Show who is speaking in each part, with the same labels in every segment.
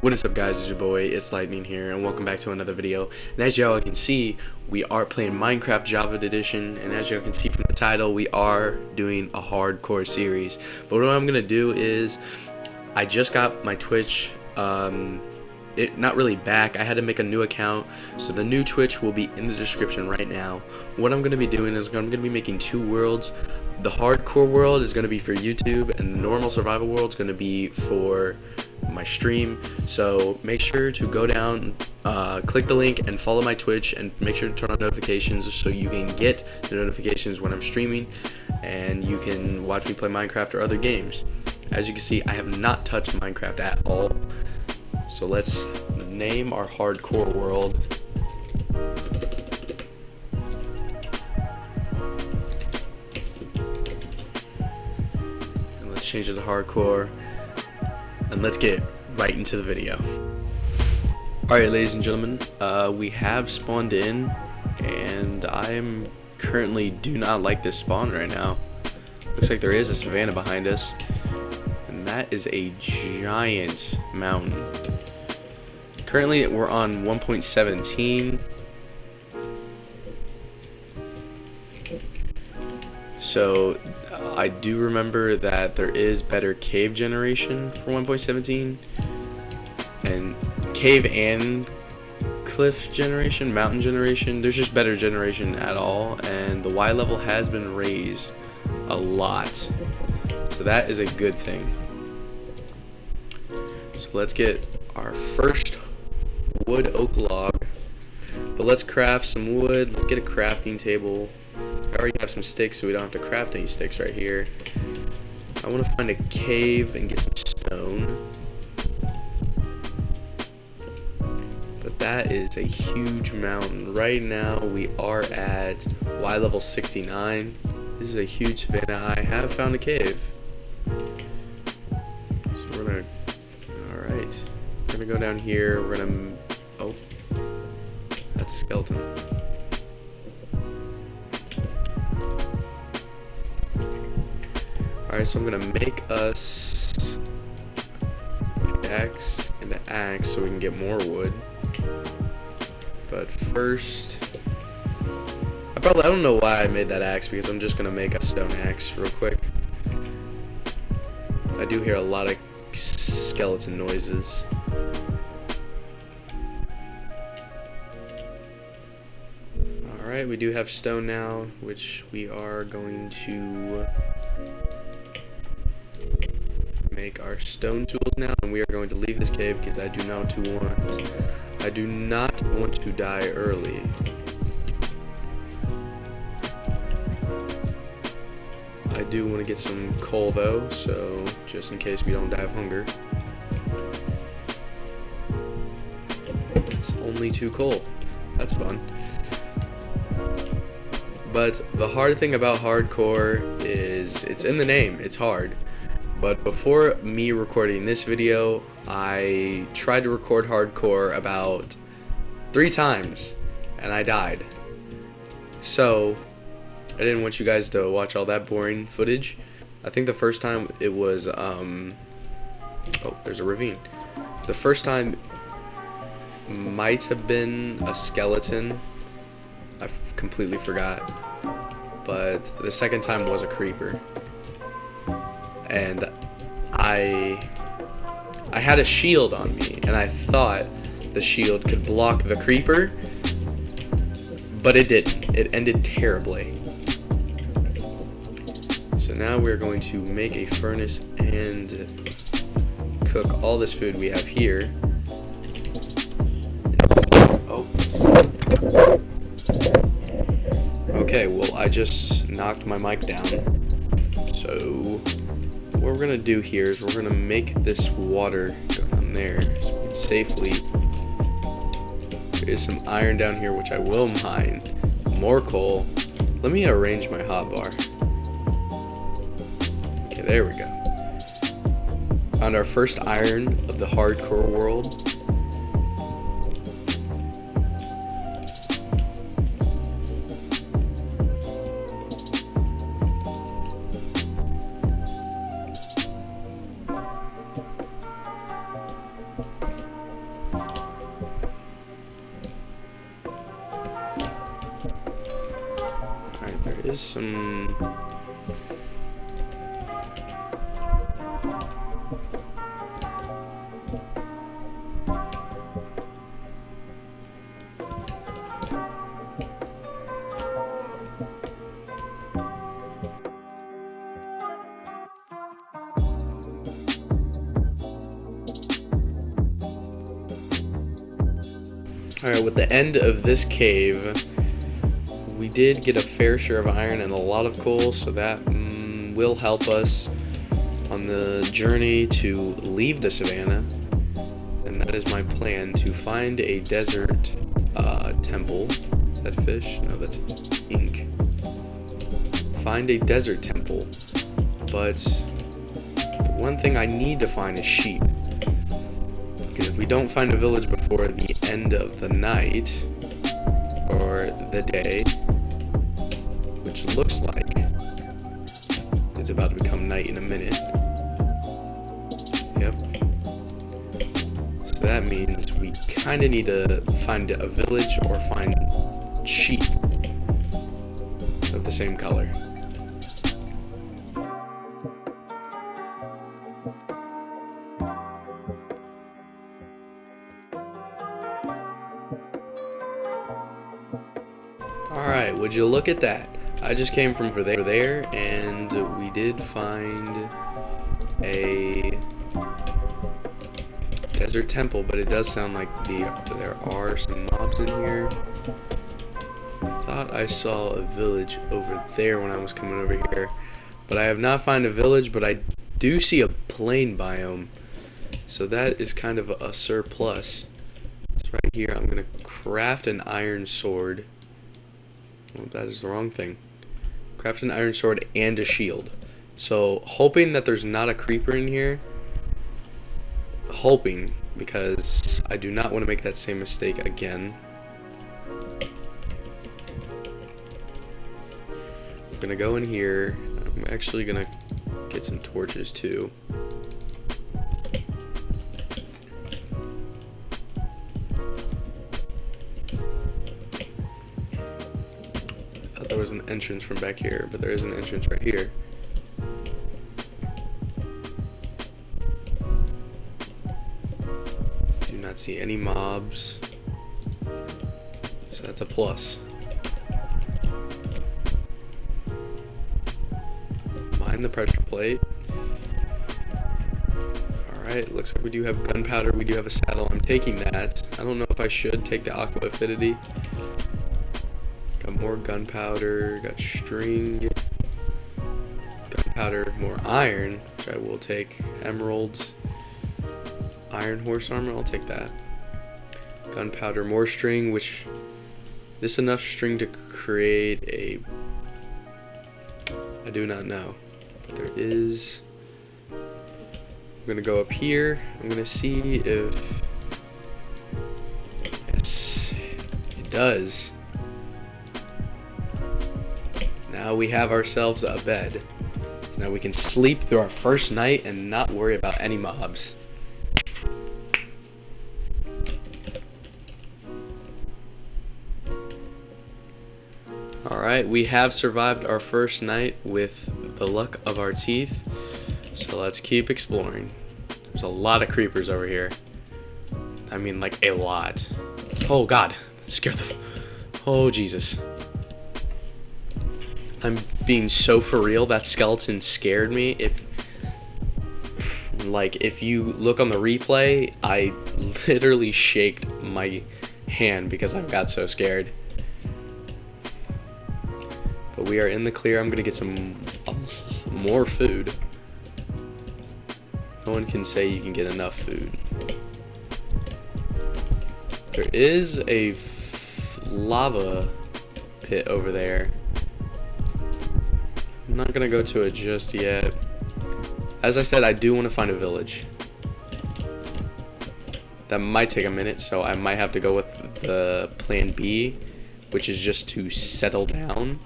Speaker 1: What is up guys, it's your boy, it's Lightning here, and welcome back to another video. And as y'all can see, we are playing Minecraft Java Edition, and as y'all can see from the title, we are doing a hardcore series. But what I'm going to do is, I just got my Twitch, um, it not really back, I had to make a new account, so the new Twitch will be in the description right now. What I'm going to be doing is I'm going to be making two worlds. The hardcore world is going to be for YouTube, and the normal survival world is going to be for my stream. So make sure to go down uh, click the link and follow my twitch and make sure to turn on notifications so you can get the notifications when i'm streaming and you can watch me play minecraft or other games. As you can see i have not touched minecraft at all so let's name our hardcore world and let's change it to hardcore and let's get right into the video. Alright ladies and gentlemen, uh, we have spawned in and I'm currently do not like this spawn right now. Looks like there is a savanna behind us and that is a giant mountain. Currently we're on 1.17 so I do remember that there is better cave generation for 1.17 and cave and cliff generation, mountain generation, there's just better generation at all and the Y level has been raised a lot. So that is a good thing. So let's get our first wood oak log. But let's craft some wood. Let's get a crafting table. I already have some sticks, so we don't have to craft any sticks right here. I want to find a cave and get some stone. But that is a huge mountain. Right now, we are at Y level 69. This is a huge savanna. I have found a cave. So we're gonna, alright. We're gonna go down here. We're gonna, Alright, so I'm gonna make us axe and an axe so we can get more wood. But first, I probably I don't know why I made that axe because I'm just gonna make a stone axe real quick. I do hear a lot of skeleton noises. Alright, we do have stone now, which we are going to make our stone tools now, and we are going to leave this cave because I do not want, I do not want to die early. I do want to get some coal though, so just in case we don't die of hunger. It's only two coal. That's fun. But the hard thing about hardcore is it's in the name. It's hard. But before me recording this video, I tried to record hardcore about three times, and I died. So, I didn't want you guys to watch all that boring footage. I think the first time it was, um, oh, there's a ravine. The first time might have been a skeleton. I completely forgot. But the second time was a creeper. And I I had a shield on me and I thought the shield could block the creeper but it didn't. It ended terribly. So now we're going to make a furnace and cook all this food we have here. Oh okay well I just knocked my mic down. So what we're gonna do here is we're gonna make this water go down there safely. There is some iron down here which I will mine. More coal. Let me arrange my hotbar okay there we go. Found our first iron of the hardcore world Alright, with the end of this cave, we did get a fair share of iron and a lot of coal, so that mm, will help us on the journey to leave the savannah. And that is my plan, to find a desert uh, temple. Is that fish? No, that's ink. Find a desert temple. But one thing I need to find is sheep. Because if we don't find a village before the end of the night, or the day, which looks like it's about to become night in a minute. Yep. So that means we kind of need to find a village or find sheep of the same color. Would you look at that? I just came from over there, and we did find a desert temple, but it does sound like the there are some mobs in here. I thought I saw a village over there when I was coming over here, but I have not found a village, but I do see a plain biome, so that is kind of a surplus. So right here, I'm going to craft an iron sword. Well, that is the wrong thing. Craft an iron sword and a shield. So, hoping that there's not a creeper in here. Hoping, because I do not want to make that same mistake again. I'm going to go in here. I'm actually going to get some torches too. Entrance from back here, but there is an entrance right here. Do not see any mobs. So that's a plus. Mine the pressure plate. Alright, looks like we do have gunpowder, we do have a saddle. I'm taking that. I don't know if I should take the aqua affinity. More gunpowder, got string, gunpowder, more iron, which I will take, emeralds, iron horse armor, I'll take that. Gunpowder, more string, which, this enough string to create a, I do not know, but there is, I'm gonna go up here, I'm gonna see if, yes, it does. Now we have ourselves a bed. So now we can sleep through our first night and not worry about any mobs. Alright, we have survived our first night with the luck of our teeth. So let's keep exploring. There's a lot of creepers over here. I mean, like, a lot. Oh, God. Scared the... Oh, Jesus. I'm being so for real. That skeleton scared me. If like if you look on the replay, I literally shaked my hand because I got so scared. But we are in the clear. I'm gonna get some uh, more food. No one can say you can get enough food. There is a lava pit over there. Not gonna go to it just yet. As I said, I do want to find a village. That might take a minute, so I might have to go with the plan B, which is just to settle down.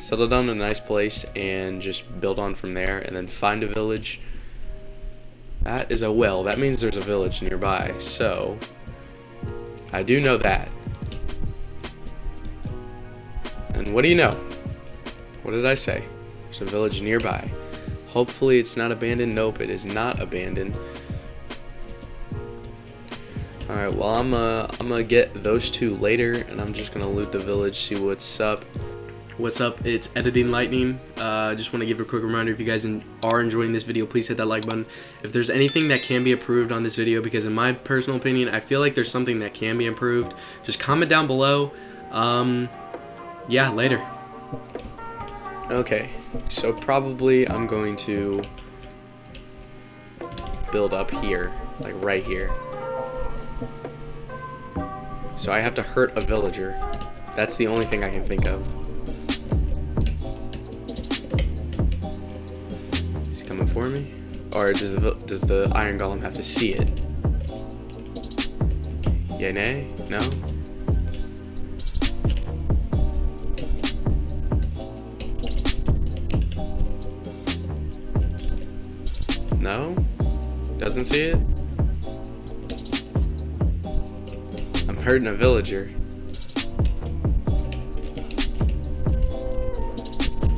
Speaker 1: Settle down in a nice place and just build on from there, and then find a village. That is a well. That means there's a village nearby, so I do know that. And what do you know? What did I say? There's a village nearby. Hopefully it's not abandoned. Nope, it is not abandoned. Alright, well I'm uh, I'm gonna get those two later and I'm just gonna loot the village, see what's up. What's up? It's Editing Lightning. Uh, I uh, just want to give a quick reminder if you guys are enjoying this video, please hit that like button. If there's anything that can be improved on this video, because in my personal opinion, I feel like there's something that can be improved, just comment down below. Um, yeah, later. Okay, so probably I'm going to build up here, like right here. So I have to hurt a villager. That's the only thing I can think of. He's coming for me? Or does the, does the Iron Golem have to see it? Yeah, nay? No? No? Doesn't see it? I'm hurting a villager.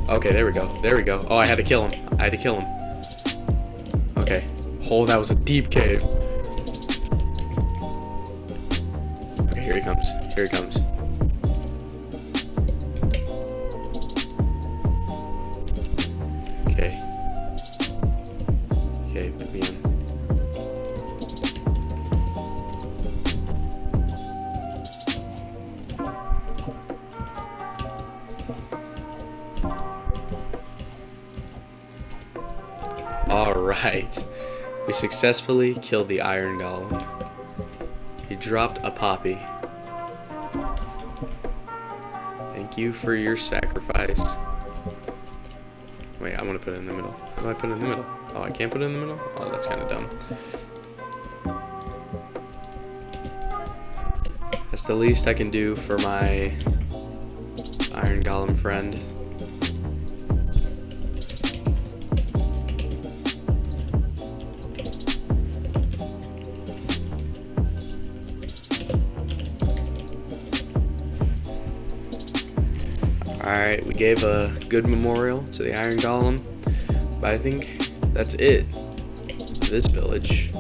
Speaker 1: Okay, there we go. There we go. Oh, I had to kill him. I had to kill him. Okay. Oh, that was a deep cave. Okay, here he comes. Here he comes. Alright. We successfully killed the Iron Golem. He dropped a poppy. Thank you for your sacrifice. Wait, I want to put it in the middle. How do I put it in the middle? Oh, I can't put it in the middle? Oh, that's kind of dumb. That's the least I can do for my Iron Golem friend. Alright, we gave a good memorial to the Iron Golem, but I think that's it this village.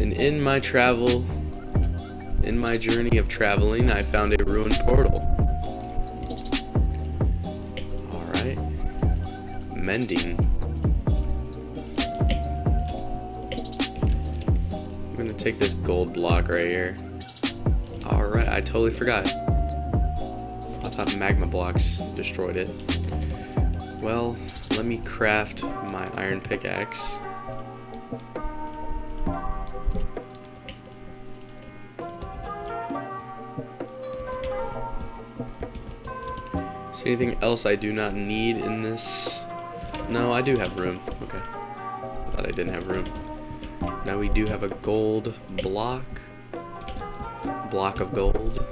Speaker 1: And in my travel, in my journey of traveling, I found a ruined portal. Alright. Mending. Gonna take this gold block right here. Alright, I totally forgot. I thought magma blocks destroyed it. Well, let me craft my iron pickaxe. Is anything else I do not need in this? No, I do have room. Okay. I thought I didn't have room. Now we do have a gold block. Block of gold.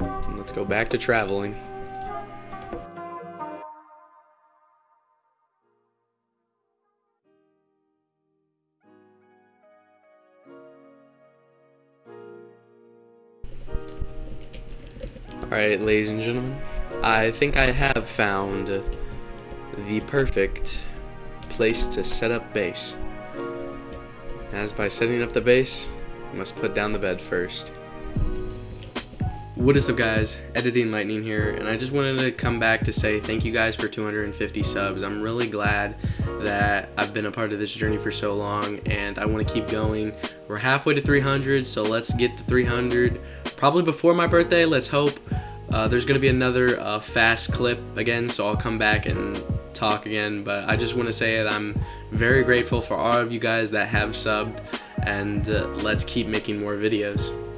Speaker 1: And let's go back to traveling. Alright, ladies and gentlemen, I think I have found the perfect place to set up base. As by setting up the base, you must put down the bed first. What is up guys, Editing Lightning here, and I just wanted to come back to say thank you guys for 250 subs. I'm really glad that I've been a part of this journey for so long, and I want to keep going. We're halfway to 300, so let's get to 300. Probably before my birthday, let's hope. Uh, there's going to be another uh, fast clip again, so I'll come back and talk again, but I just want to say that I'm very grateful for all of you guys that have subbed, and uh, let's keep making more videos.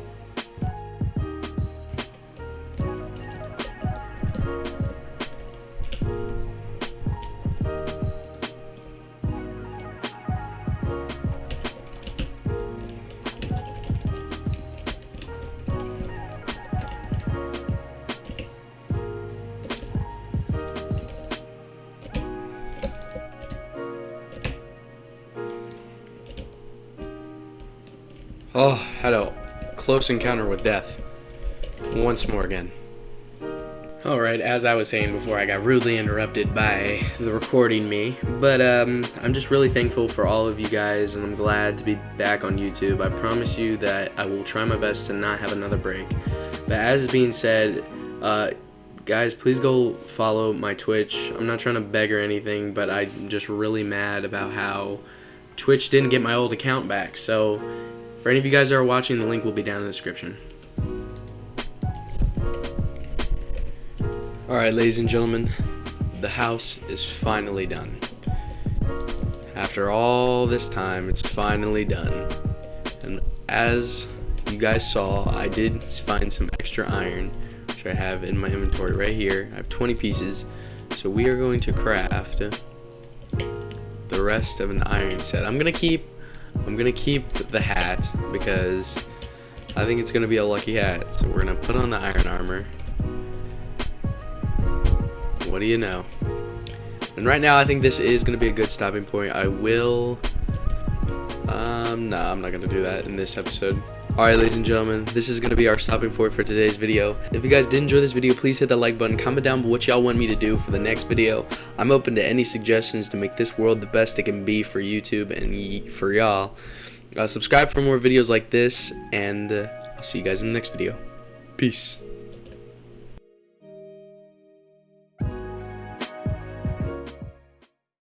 Speaker 1: Close encounter with death. Once more again. Alright, as I was saying before, I got rudely interrupted by the recording me. But um, I'm just really thankful for all of you guys, and I'm glad to be back on YouTube. I promise you that I will try my best to not have another break. But as being said, uh, guys, please go follow my Twitch. I'm not trying to beg or anything, but I'm just really mad about how Twitch didn't get my old account back. So, for any of you guys that are watching, the link will be down in the description. Alright, ladies and gentlemen, the house is finally done. After all this time, it's finally done. And as you guys saw, I did find some extra iron, which I have in my inventory right here. I have 20 pieces. So we are going to craft the rest of an iron set. I'm gonna keep I'm gonna keep the hat because I think it's gonna be a lucky hat. So we're gonna put on the iron armor what do you know? And right now, I think this is to be a good stopping point. I will... Um, no, I'm not to do that in this episode. Alright, ladies and gentlemen, this is going to be our stopping point for today's video. If you guys did enjoy this video, please hit that like button. Comment down what y'all want me to do for the next video. I'm open to any suggestions to make this world the best it can be for YouTube and for y'all. Uh, subscribe for more videos like this, and uh, I'll see you guys in the next video. Peace.